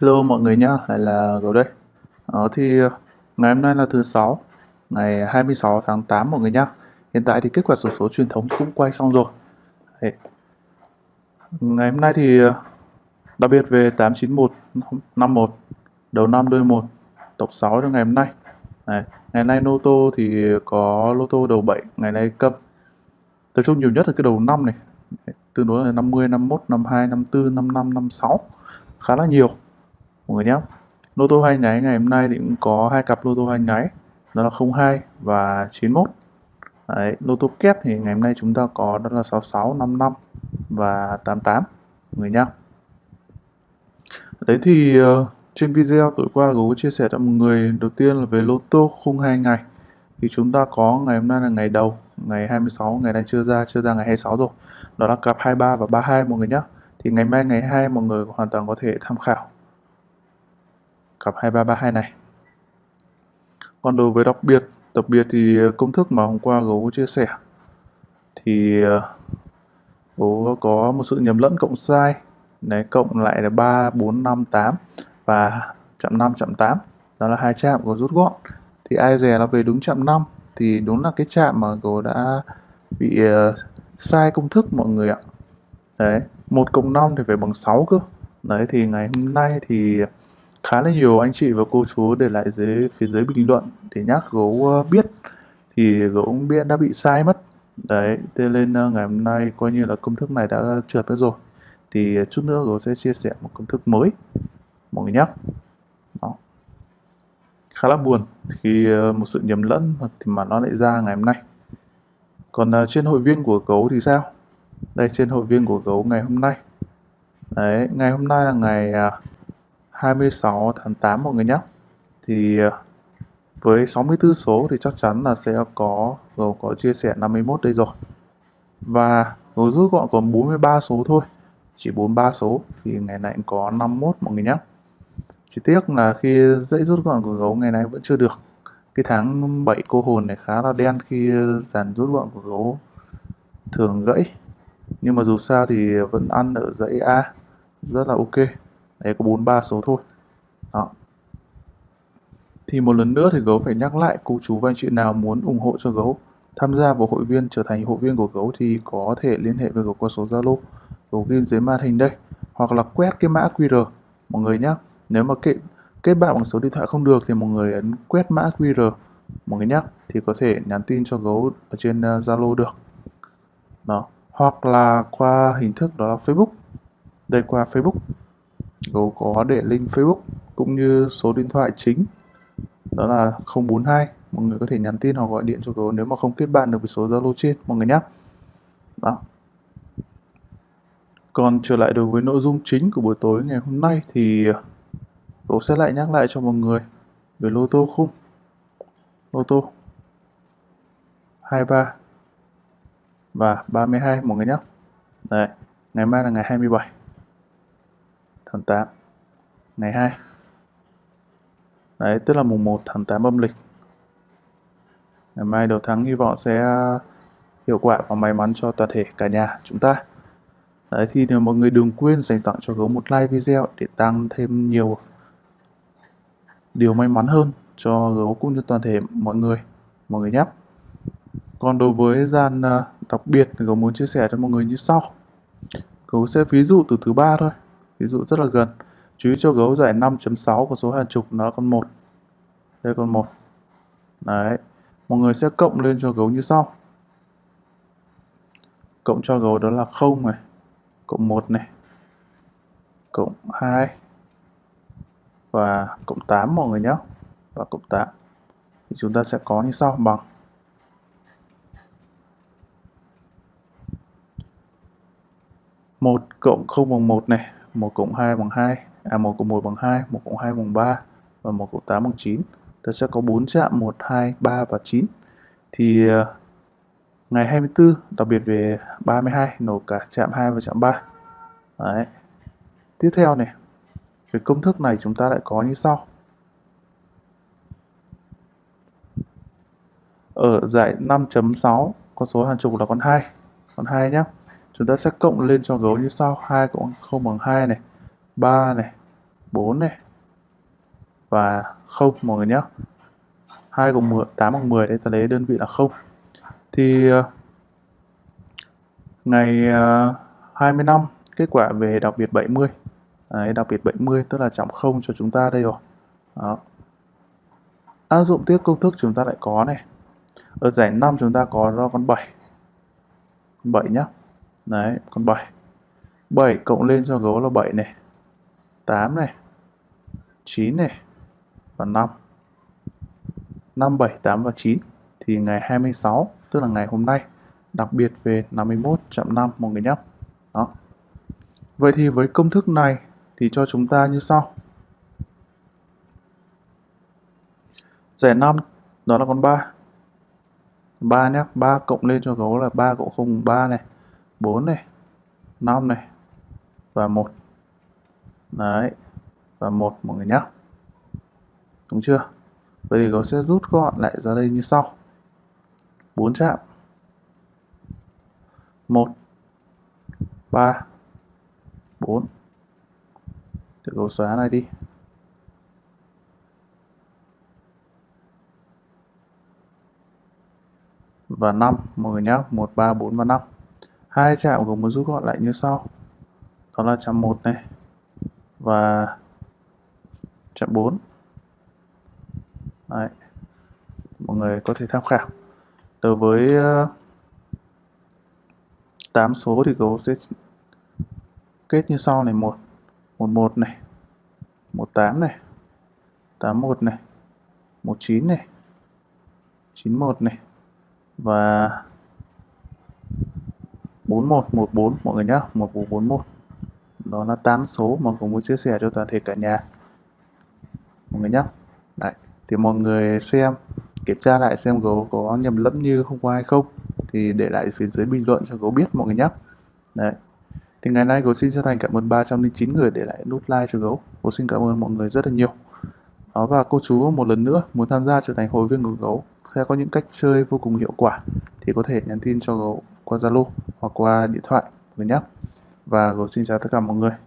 Hello mọi người nhá, lại là Gấu đây. Ờ, thì ờ, ngày hôm nay là thứ sáu, ngày 26 tháng 8 mọi người nhá. Hiện tại thì kết quả sổ số truyền thống cũng quay xong rồi. Đấy. Ngày hôm nay thì ờ, đặc biệt về 891 51 đầu năm đôi 1 tổng 6 cho ngày hôm nay. Đấy. Ngày nay lô tô thì có lô tô đầu 7, ngày nay câm. Tập trung nhiều nhất là cái đầu 5 này. Đấy. Tương đối là 50, 51, 52, 54, 55, 56. Khá là nhiều mọi người nhé lô tô hai nháy ngày hôm nay thì cũng có hai cặp lô tô hai nháy. Đó là 02 và 91 Đấy, lô tô kép thì ngày hôm nay chúng ta có đó là 66, 55 và 88 mọi người nhé Đấy thì uh, trên video tối qua Gấu chia sẻ cho mọi người đầu tiên là về lô tô khung hai ngày. Thì chúng ta có ngày hôm nay là ngày đầu ngày 26 ngày nay chưa ra chưa ra ngày 26 rồi. Đó là cặp 23 và 32 mọi người nhé thì ngày mai ngày 2 mọi người hoàn toàn có thể tham khảo cặp 2332 này. Còn đối với đặc biệt đặc biệt thì ờ, công thức mà hôm qua gấu chia sẻ thì ờ, gấu có một sự nhầm lẫn cộng sai đấy cộng lại là 3 4 5 8 và chạm 5 chạm 8 đó là hai chạm có rút gọn. Thì ai dè nó về đúng chạm 5 thì đúng là cái chạm mà gấu đã bị uh, sai công thức mọi người ạ. Đấy 1 cộng 5 thì phải bằng 6 cơ. Đấy thì ngày hôm nay thì khá là nhiều anh chị và cô chú để lại dưới phía dưới bình luận để nhắc gấu ờ, biết. Thì gấu cũng biết đã bị sai mất. Đấy, thế nên ờ, ngày hôm nay coi như là công thức này đã trượt mất rồi. Thì chút nữa gấu sẽ chia sẻ một công thức mới, mọi người nhé Đó. khá là buồn khi ờ, một sự nhầm lẫn thì mà nó lại ra ngày hôm nay. Còn trên hội viên của gấu thì sao? Đây, trên hội viên của gấu ngày hôm nay. Đấy, ngày hôm nay là ngày à, 26 tháng 8 mọi người nhé. Thì ờ, với 64 số thì chắc chắn là sẽ có gấu có chia sẻ 51 đây rồi. Và gấu rút gọn còn 43 số thôi. Chỉ 43 số, thì ngày này có 51 mọi người nhé. Chỉ tiếc là khi dãy rút gọn của gấu, ngày nay vẫn chưa được. Cái tháng 7 cô hồn này khá là đen khi dàn rút gọn của gấu thường gãy. Nhưng mà dù sao thì vẫn ăn ở dãy A. Rất là ok đấy, có 43 số thôi. Đó. Thì một lần nữa thì gấu phải nhắc lại cô chú và anh chị nào muốn ủng hộ cho gấu, tham gia vào hội viên, trở thành hội viên của gấu thì có thể liên hệ với gấu qua số zalo. Gấu ghi dưới màn hình đây, hoặc là quét cái mã QR mọi người nhé nếu mà kết kết bạn bằng số điện thoại không được thì mọi người ấn quét mã QR mọi người nhé thì có thể nhắn tin cho gấu ở trên à, Zalo được. Đó. Hoặc là qua hình thức đó là Facebook. Đây, qua Facebook. Gấu có để link Facebook cũng như số điện thoại chính. Đó là 042 mọi người có thể nhắn tin hoặc gọi điện cho gấu nếu mà không kết bạn được với số Zalo trên mọi người nhé đó. Còn trở lại đối với nội dung chính của buổi tối ngày hôm nay thì gấu sẽ lại nhắc lại cho mọi người về lô tô khung. Lô tô 23 và 32 mọi người nhé Đấy, ngày mai là ngày 27 tháng 8 ngày 2 đấy, tức là mùng 1 tháng 8 âm lịch. Ngày mai đầu tháng hy vọng sẽ à, hiệu quả và may mắn cho toàn thể cả nhà chúng ta. Đấy, thì nếu mọi người đừng quên dành tặng cho gấu một like video để tăng thêm nhiều điều may mắn hơn cho gấu cũng như toàn thể mọi người mọi người nhé. Còn đối với gian à, đặc biệt gấu muốn chia sẻ cho mọi người như sau. Gấu sẽ ví dụ từ thứ ba thôi ví dụ rất là gần. Chú ý cho gấu giải 5.6 của số hàng chục nó là con 1 đây con 1 đấy. Mọi người sẽ cộng lên cho gấu như sau. Cộng cho gấu đó là 0 này. Cộng 1 này. Cộng 2 và cộng 8 mọi người nhé. Và cộng 8 thì chúng ta sẽ có như sau, bằng. Một cộng không bằng một này. 1 cộng 2 bằng 2, à 1 cộng 1 bằng 2, 1 cộng 2 bằng 3 và 1 cộng 8 bằng 9. Ta sẽ có 4 chạm 1, 2, 3 và 9. Thì uh, ngày 24 đặc biệt về 32 nổ cả chạm 2 và chạm 3. Đấy. Tiếp theo này, về công thức này chúng ta lại có như sau. Ở giải 5.6 con số hàng chục là con 2, con 2 nhé chúng ta sẽ cộng lên cho gấu như sau. 2 cộng 0 bằng 2 này. 3 này. 4 này. Và 0 mọi người nhé. 2 cộng 10, 8 bằng 10 đấy ta lấy đơn vị là 0 thì ờ, ngày ờ, 25 kết quả về đặc biệt 70 Đấy, đặc biệt 70 tức là trọng 0 cho chúng ta đây rồi. Đó. áp dụng tiếp công thức chúng ta lại có này. Ở giải 5 chúng ta có ra con 7 con 7 nhé đấy con 7 7 cộng lên cho gấu là 7 này. 8 này. 9 này. Và 5 5, 7, 8 và 9 thì ngày 26 tức là ngày hôm nay đặc biệt về 51 chậm 5 mọi người nhé. Đó. Vậy thì với công thức này thì cho chúng ta như sau. Giải 5 đó là con 3 3 nhé 3 cộng lên cho gấu là 3 cộng 0 3 này. 4 này 5 này và 1 đấy, và 1 mọi người nhé đúng chưa? Vậy thì gấu sẽ rút gọn lại ra đây như sau. 4 chạm. 1 3 4 để gấu xóa này đi. Và 5 mọi người nhé 1 3 4 và 5 hai chạm gồm một rút gọn lại như sau. Đó là chạm 1 này và chạm 4 Đấy. mọi người có thể tham khảo. Đối với ờ, uh, 8 số thì gấu sẽ kết như sau này. 1 11 này 18 này 81 này 19 này 91 này và 4114 mọi người nhé 1441 đó là 8 số mà ผม muốn chia sẻ cho toàn thể cả nhà mọi người nhé Đấy. thì mọi người xem, kiểm tra lại xem gấu có nhầm lẫn như hôm qua hay không thì để lại phía dưới bình luận cho gấu biết, mọi người nhé Đấy. Thì ngày nay gấu xin chân thành cảm ơn 309 người để lại nút like cho gấu. Gấu xin cảm ơn mọi người rất là nhiều. Đó, và cô chú một lần nữa muốn tham gia trở thành hội viên của gấu sẽ có những cách chơi vô cùng hiệu quả thì có thể nhắn tin cho gấu qua Zalo hoặc qua điện thoại người nhé. Và gấu xin chào tất cả mọi người.